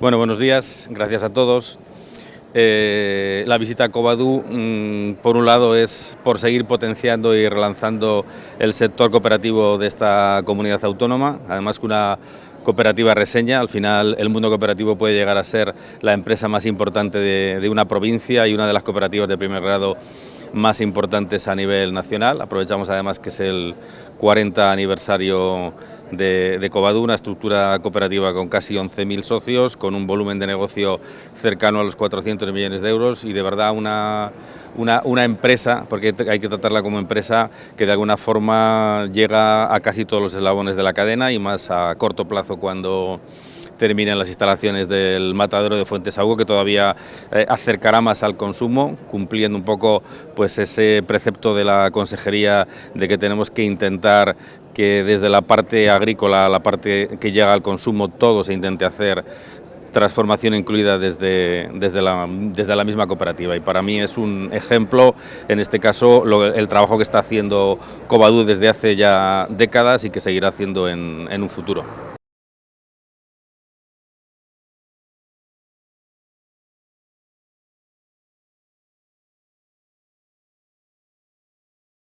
Bueno, buenos días, gracias a todos. Eh, la visita a Covadú, mm, por un lado, es por seguir potenciando y relanzando el sector cooperativo de esta comunidad autónoma, además que una cooperativa reseña, al final el mundo cooperativo puede llegar a ser la empresa más importante de, de una provincia y una de las cooperativas de primer grado más importantes a nivel nacional. Aprovechamos además que es el 40 aniversario de, de Covadú, una estructura cooperativa con casi 11.000 socios, con un volumen de negocio cercano a los 400 millones de euros y de verdad una, una, una empresa, porque hay que tratarla como empresa que de alguna forma llega a casi todos los eslabones de la cadena y más a corto plazo cuando terminen las instalaciones del matadero de Fuentes Agua, que todavía eh, acercará más al consumo, cumpliendo un poco pues ese precepto de la consejería de que tenemos que intentar que desde la parte agrícola a la parte que llega al consumo todo se intente hacer transformación incluida desde, desde, la, desde la misma cooperativa y para mí es un ejemplo, en este caso, el trabajo que está haciendo Covadú desde hace ya décadas y que seguirá haciendo en, en un futuro.